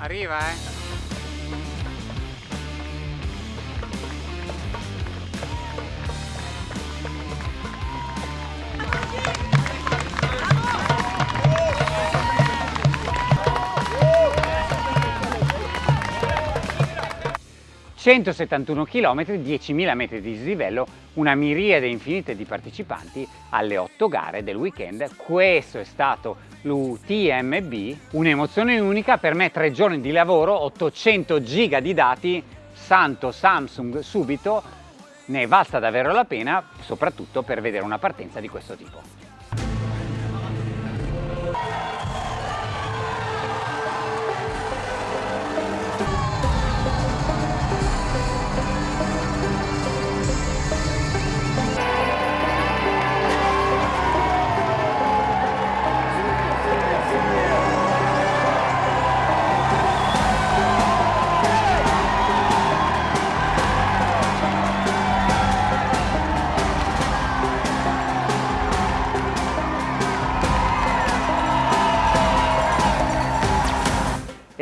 Arriva, eh. 171 km, 10.000 metri di dislivello, una miriade infinite di partecipanti alle 8 gare del weekend. Questo è stato l'UTMB, un'emozione unica per me, tre giorni di lavoro, 800 giga di dati, santo Samsung subito, ne valsa davvero la pena, soprattutto per vedere una partenza di questo tipo.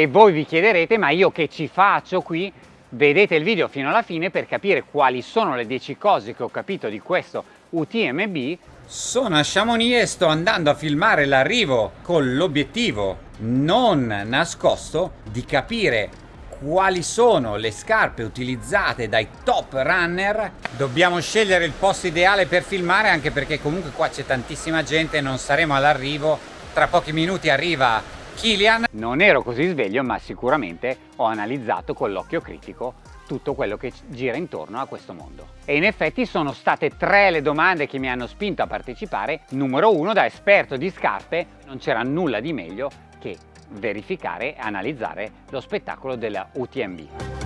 E voi vi chiederete ma io che ci faccio qui? Vedete il video fino alla fine per capire quali sono le 10 cose che ho capito di questo UTMB. Sono a Chamonix e sto andando a filmare l'arrivo con l'obiettivo non nascosto di capire quali sono le scarpe utilizzate dai top runner dobbiamo scegliere il posto ideale per filmare anche perché comunque qua c'è tantissima gente non saremo all'arrivo tra pochi minuti arriva Kilian. Non ero così sveglio ma sicuramente ho analizzato con l'occhio critico tutto quello che gira intorno a questo mondo. E in effetti sono state tre le domande che mi hanno spinto a partecipare. Numero uno, da esperto di scarpe, non c'era nulla di meglio che verificare e analizzare lo spettacolo della UTMB.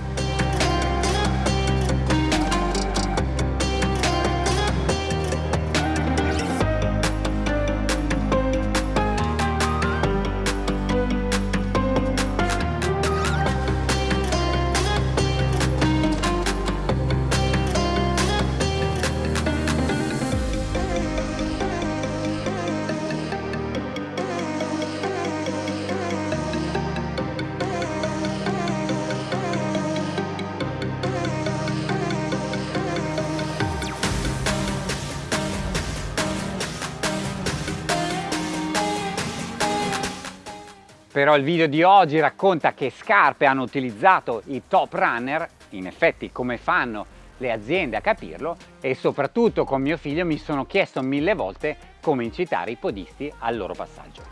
Però il video di oggi racconta che scarpe hanno utilizzato i top runner, in effetti come fanno le aziende a capirlo e soprattutto con mio figlio mi sono chiesto mille volte come incitare i podisti al loro passaggio.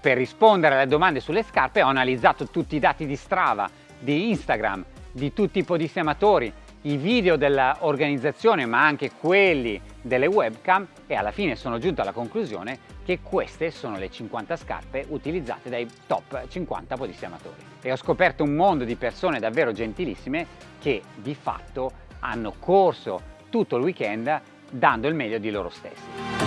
Per rispondere alle domande sulle scarpe ho analizzato tutti i dati di Strava, di Instagram, di tutti i podisti amatori, i video dell'organizzazione ma anche quelli delle webcam e alla fine sono giunto alla conclusione che queste sono le 50 scarpe utilizzate dai top 50 podisti amatori. E ho scoperto un mondo di persone davvero gentilissime che di fatto hanno corso tutto il weekend dando il meglio di loro stessi.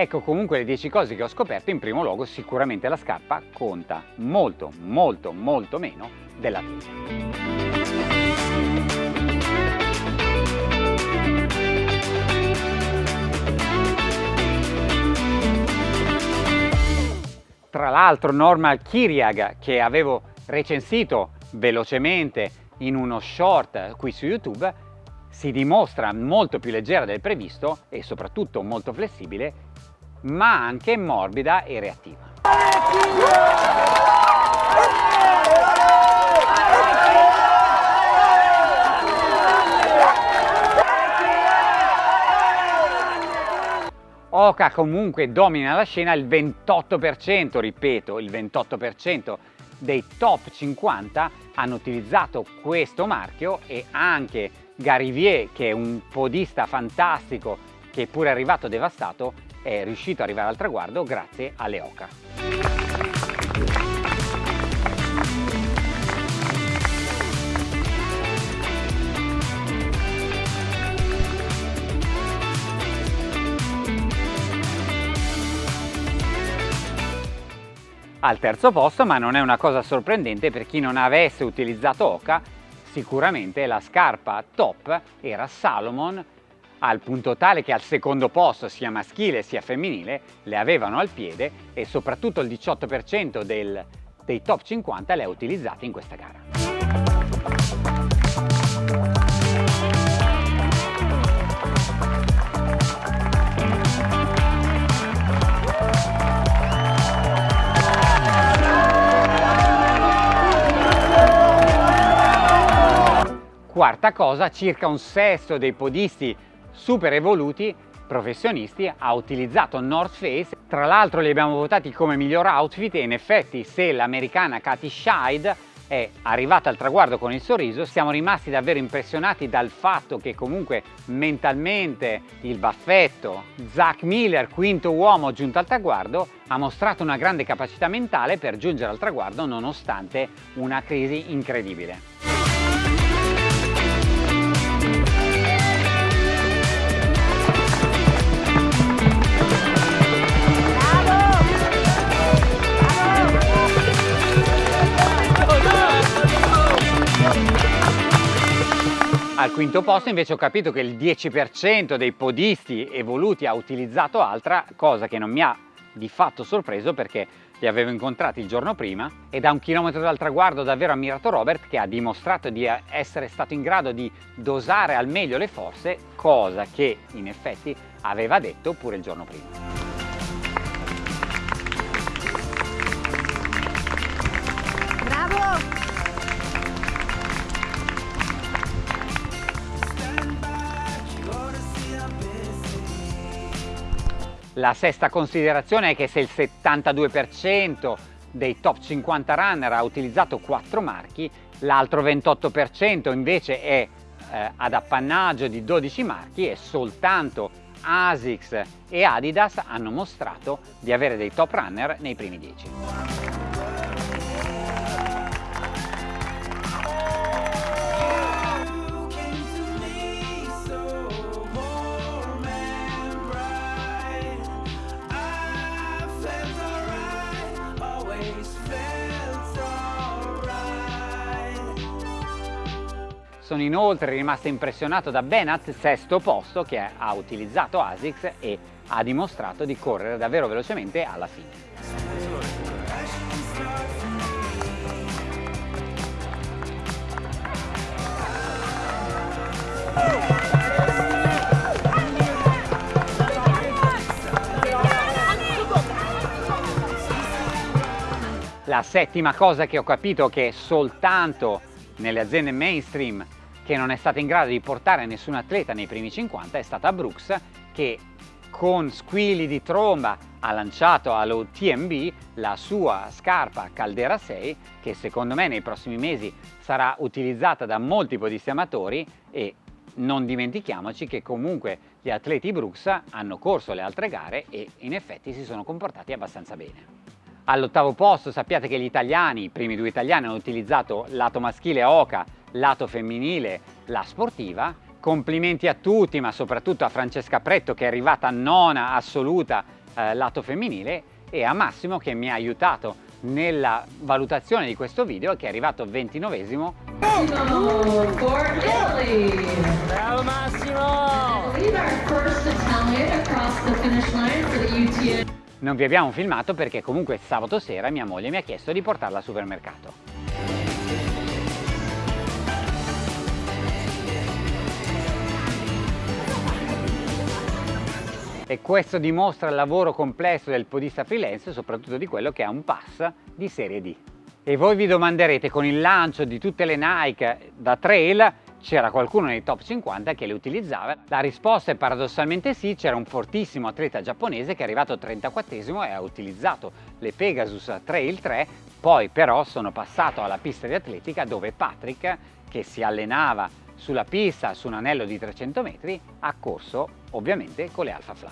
Ecco comunque le 10 cose che ho scoperto, in primo luogo sicuramente la scarpa conta molto molto molto meno della tesa. Tra l'altro Normal Kiriag che avevo recensito velocemente in uno short qui su YouTube si dimostra molto più leggera del previsto e soprattutto molto flessibile ma anche morbida e reattiva. Oka comunque domina la scena il 28%, ripeto, il 28% dei top 50 hanno utilizzato questo marchio e anche Garivier, che è un podista fantastico che è pure arrivato devastato, è riuscito ad arrivare al traguardo grazie alle OCA. al terzo posto, ma non è una cosa sorprendente per chi non avesse utilizzato Oca, sicuramente la scarpa top era Salomon al punto tale che al secondo posto sia maschile sia femminile le avevano al piede e soprattutto il 18% del, dei top 50 le ha utilizzate in questa gara. Quarta cosa, circa un sesto dei podisti super evoluti professionisti ha utilizzato North Face. Tra l'altro li abbiamo votati come miglior outfit e in effetti se l'americana Katy Scheid è arrivata al traguardo con il sorriso siamo rimasti davvero impressionati dal fatto che comunque mentalmente il baffetto Zach Miller quinto uomo giunto al traguardo ha mostrato una grande capacità mentale per giungere al traguardo nonostante una crisi incredibile Al quinto posto invece ho capito che il 10% dei podisti evoluti ha utilizzato Altra, cosa che non mi ha di fatto sorpreso perché li avevo incontrati il giorno prima e da un chilometro dal traguardo ho davvero ammirato Robert che ha dimostrato di essere stato in grado di dosare al meglio le forze, cosa che in effetti aveva detto pure il giorno prima. La sesta considerazione è che se il 72% dei top 50 runner ha utilizzato 4 marchi, l'altro 28% invece è eh, ad appannaggio di 12 marchi e soltanto ASICS e Adidas hanno mostrato di avere dei top runner nei primi 10. Sono inoltre rimasto impressionato da Benat, sesto posto, che ha utilizzato ASICS e ha dimostrato di correre davvero velocemente alla fine. La settima cosa che ho capito che soltanto nelle aziende mainstream che non è stata in grado di portare nessun atleta nei primi 50 è stata Brooks che con squilli di tromba ha lanciato allo TMB la sua scarpa Caldera 6 che secondo me nei prossimi mesi sarà utilizzata da molti podisti amatori e non dimentichiamoci che comunque gli atleti Brooks hanno corso le altre gare e in effetti si sono comportati abbastanza bene. All'ottavo posto sappiate che gli italiani, i primi due italiani hanno utilizzato lato maschile Oca lato femminile, la sportiva. Complimenti a tutti, ma soprattutto a Francesca Pretto che è arrivata nona assoluta eh, lato femminile e a Massimo che mi ha aiutato nella valutazione di questo video che è arrivato 29esimo. Bravo Massimo! Non vi abbiamo filmato perché comunque sabato sera mia moglie mi ha chiesto di portarla al supermercato. E questo dimostra il lavoro complesso del podista freelance soprattutto di quello che ha un pass di serie D. E voi vi domanderete con il lancio di tutte le Nike da trail c'era qualcuno nei top 50 che le utilizzava? La risposta è paradossalmente sì, c'era un fortissimo atleta giapponese che è arrivato 34esimo e ha utilizzato le Pegasus Trail 3, poi però sono passato alla pista di atletica dove Patrick, che si allenava sulla pista su un anello di 300 metri ha corso ovviamente con le Alpha Fly.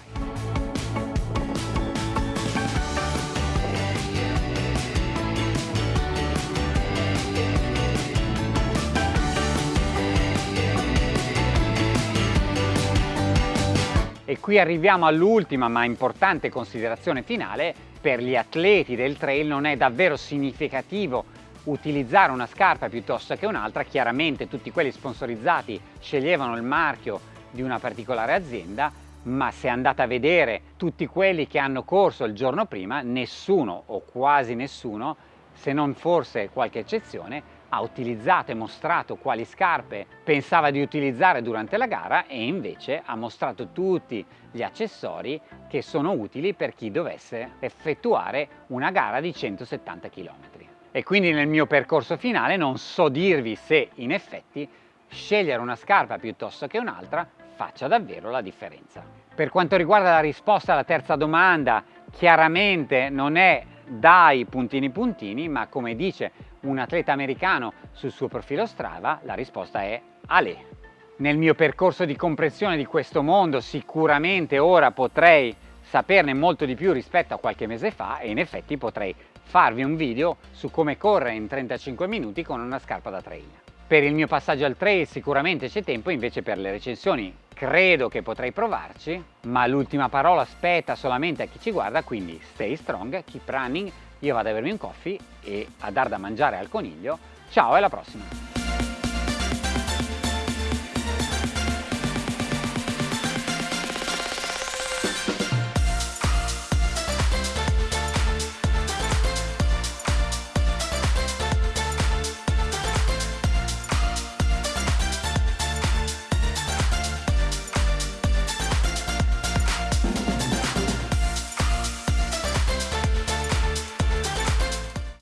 E qui arriviamo all'ultima ma importante considerazione finale per gli atleti del trail non è davvero significativo utilizzare una scarpa piuttosto che un'altra, chiaramente tutti quelli sponsorizzati sceglievano il marchio di una particolare azienda, ma se andate a vedere tutti quelli che hanno corso il giorno prima, nessuno o quasi nessuno, se non forse qualche eccezione, ha utilizzato e mostrato quali scarpe pensava di utilizzare durante la gara e invece ha mostrato tutti gli accessori che sono utili per chi dovesse effettuare una gara di 170 km. E quindi nel mio percorso finale non so dirvi se in effetti scegliere una scarpa piuttosto che un'altra faccia davvero la differenza. Per quanto riguarda la risposta alla terza domanda, chiaramente non è dai puntini puntini, ma come dice un atleta americano sul suo profilo Strava, la risposta è Ale. Nel mio percorso di comprensione di questo mondo sicuramente ora potrei saperne molto di più rispetto a qualche mese fa e in effetti potrei farvi un video su come correre in 35 minuti con una scarpa da trail. Per il mio passaggio al trail sicuramente c'è tempo, invece per le recensioni credo che potrei provarci, ma l'ultima parola spetta solamente a chi ci guarda, quindi stay strong, keep running, io vado a bermi un coffee e a dar da mangiare al coniglio. Ciao e alla prossima!